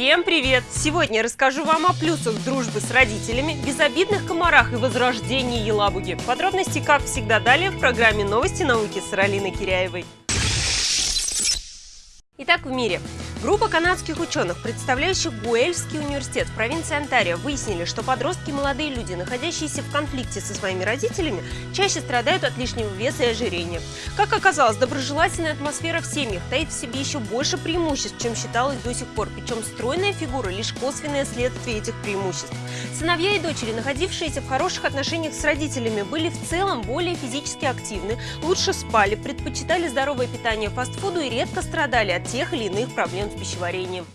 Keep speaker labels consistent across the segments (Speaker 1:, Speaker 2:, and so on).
Speaker 1: Всем привет! Сегодня расскажу вам о плюсах дружбы с родителями, безобидных комарах и возрождении Елабуги. Подробности, как всегда, далее в программе «Новости науки» с Ралиной Киряевой. Итак, в мире. Группа канадских ученых, представляющих Гуэльский университет в провинции Онтарио, выяснили, что подростки и молодые люди, находящиеся в конфликте со своими родителями, чаще страдают от лишнего веса и ожирения. Как оказалось, доброжелательная атмосфера в семьях таит в себе еще больше преимуществ, чем считалось до сих пор, причем стройная фигура – лишь косвенное следствие этих преимуществ. Сыновья и дочери, находившиеся в хороших отношениях с родителями, были в целом более физически активны, лучше спали, предпочитали здоровое питание фастфуду и редко страдали от тех или иных проблем пищеварением.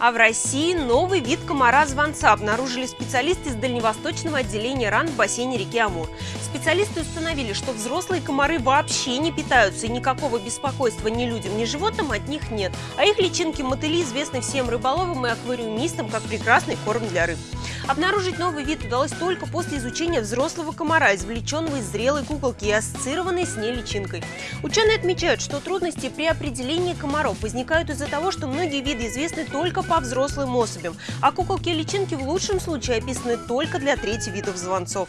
Speaker 1: А в России новый вид комара-звонца обнаружили специалисты из дальневосточного отделения РАН в бассейне реки Амур. Специалисты установили, что взрослые комары вообще не питаются, и никакого беспокойства ни людям, ни животным от них нет. А их личинки мотыли известны всем рыболовам и аквариумистам как прекрасный корм для рыб. Обнаружить новый вид удалось только после изучения взрослого комара, извлеченного из зрелой куколки и ассоциированной с ней личинкой. Ученые отмечают, что трудности при определении комаров возникают из-за того, что многие виды известны только по взрослым особям, а куколки и личинки в лучшем случае описаны только для трети видов звонцов.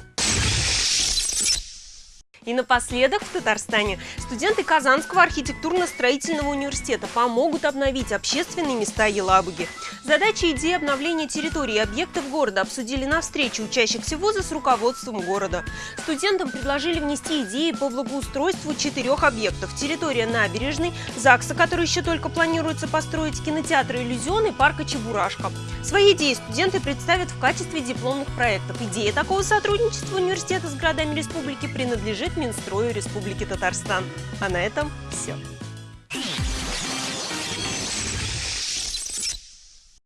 Speaker 1: И напоследок в Татарстане студенты Казанского архитектурно-строительного университета помогут обновить общественные места Елабуги. Задачи и идеи обновления территории и объектов города обсудили на встрече учащихся вуза с руководством города. Студентам предложили внести идеи по благоустройству четырех объектов. Территория набережной, ЗАГСа, который еще только планируется построить, кинотеатра «Иллюзион» и парка «Чебурашка». Свои идеи студенты представят в качестве дипломных проектов. Идея такого сотрудничества университета с городами республики принадлежит Минстрою Республики Татарстан. А на этом все.